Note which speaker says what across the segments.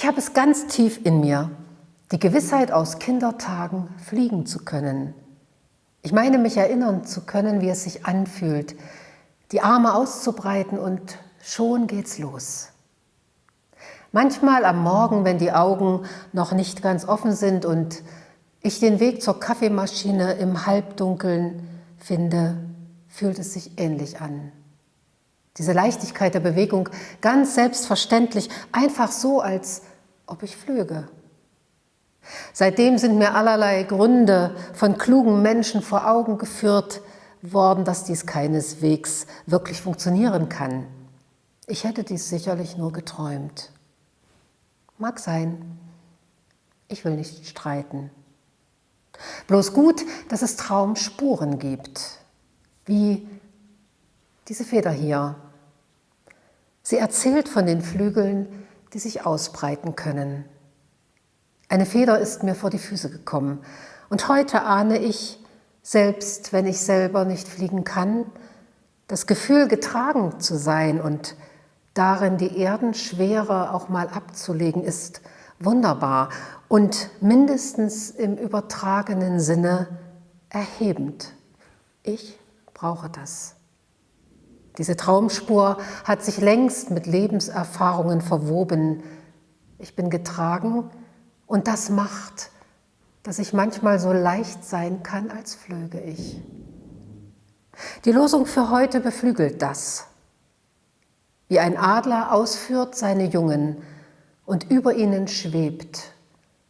Speaker 1: Ich habe es ganz tief in mir, die Gewissheit aus Kindertagen fliegen zu können. Ich meine, mich erinnern zu können, wie es sich anfühlt, die Arme auszubreiten und schon geht's los. Manchmal am Morgen, wenn die Augen noch nicht ganz offen sind und ich den Weg zur Kaffeemaschine im Halbdunkeln finde, fühlt es sich ähnlich an. Diese Leichtigkeit der Bewegung, ganz selbstverständlich, einfach so, als ob ich flüge. Seitdem sind mir allerlei Gründe von klugen Menschen vor Augen geführt worden, dass dies keineswegs wirklich funktionieren kann. Ich hätte dies sicherlich nur geträumt. Mag sein. Ich will nicht streiten. Bloß gut, dass es Traumspuren gibt, wie diese Feder hier. Sie erzählt von den Flügeln, die sich ausbreiten können. Eine Feder ist mir vor die Füße gekommen und heute ahne ich, selbst wenn ich selber nicht fliegen kann, das Gefühl getragen zu sein und darin die Erdenschwere auch mal abzulegen, ist wunderbar und mindestens im übertragenen Sinne erhebend. Ich brauche das. Diese Traumspur hat sich längst mit Lebenserfahrungen verwoben. Ich bin getragen und das macht, dass ich manchmal so leicht sein kann, als flöge ich. Die Losung für heute beflügelt das. Wie ein Adler ausführt seine Jungen und über ihnen schwebt,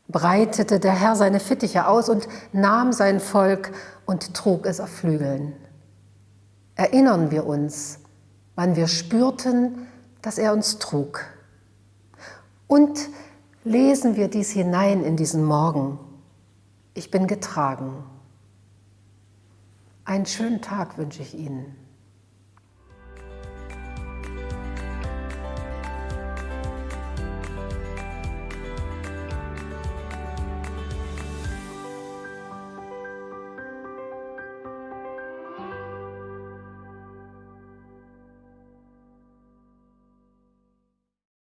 Speaker 1: breitete der Herr seine Fittiche aus und nahm sein Volk und trug es auf Flügeln erinnern wir uns, wann wir spürten, dass er uns trug. Und lesen wir dies hinein in diesen Morgen. Ich bin getragen. Einen schönen Tag wünsche ich Ihnen.